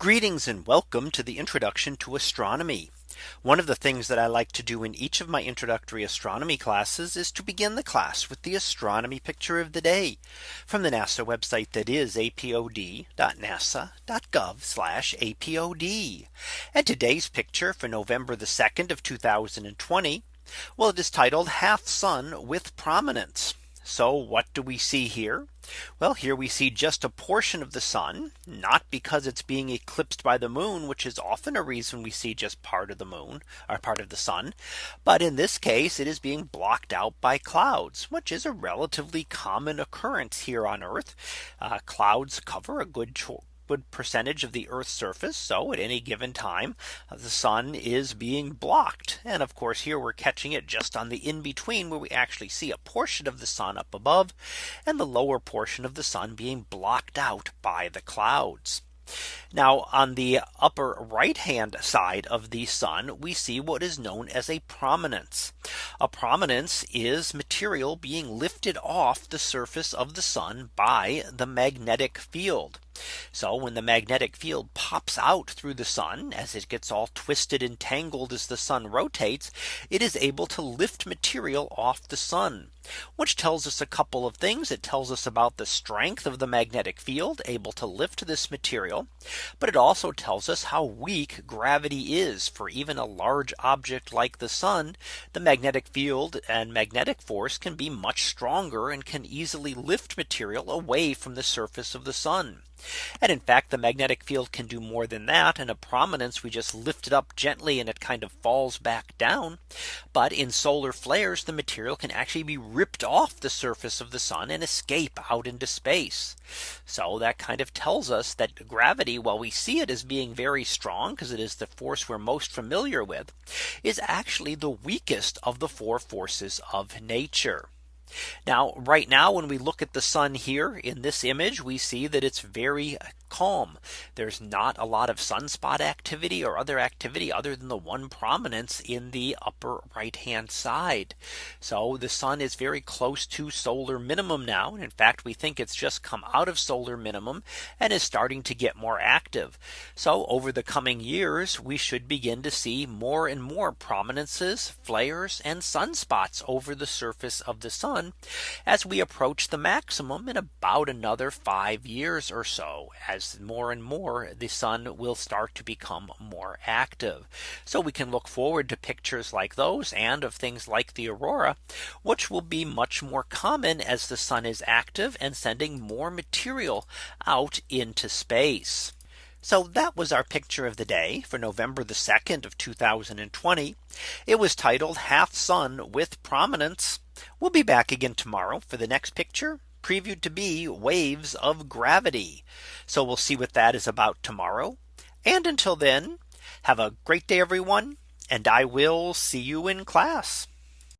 Greetings and welcome to the introduction to astronomy. One of the things that I like to do in each of my introductory astronomy classes is to begin the class with the astronomy picture of the day from the NASA website that is apod.nasa.gov apod. And today's picture for November the 2nd of 2020. Well, it is titled half sun with prominence. So what do we see here? Well, here we see just a portion of the sun, not because it's being eclipsed by the moon, which is often a reason we see just part of the moon or part of the sun. But in this case, it is being blocked out by clouds, which is a relatively common occurrence here on Earth. Uh, clouds cover a good good percentage of the Earth's surface. So at any given time, uh, the sun is being blocked. And of course, here we're catching it just on the in between where we actually see a portion of the sun up above and the lower portion of the sun being blocked out by the clouds. Now on the upper right hand side of the sun, we see what is known as a prominence. A prominence is material being lifted off the surface of the sun by the magnetic field. So when the magnetic field pops out through the sun as it gets all twisted and tangled as the sun rotates, it is able to lift material off the sun, which tells us a couple of things. It tells us about the strength of the magnetic field able to lift this material. But it also tells us how weak gravity is for even a large object like the sun. The magnetic field and magnetic force can be much stronger and can easily lift material away from the surface of the sun. And in fact, the magnetic field can do more than that. And a prominence, we just lift it up gently and it kind of falls back down. But in solar flares, the material can actually be ripped off the surface of the sun and escape out into space. So that kind of tells us that gravity, while we see it as being very strong, because it is the force we're most familiar with, is actually the weakest of the four forces of nature. Now right now when we look at the sun here in this image we see that it's very calm. There's not a lot of sunspot activity or other activity other than the one prominence in the upper right hand side. So the sun is very close to solar minimum now. And in fact, we think it's just come out of solar minimum and is starting to get more active. So over the coming years, we should begin to see more and more prominences, flares and sunspots over the surface of the sun as we approach the maximum in about another five years or so as as more and more the sun will start to become more active. So we can look forward to pictures like those and of things like the aurora, which will be much more common as the sun is active and sending more material out into space. So that was our picture of the day for November the 2nd of 2020. It was titled half sun with prominence. We'll be back again tomorrow for the next picture previewed to be waves of gravity. So we'll see what that is about tomorrow. And until then, have a great day, everyone. And I will see you in class.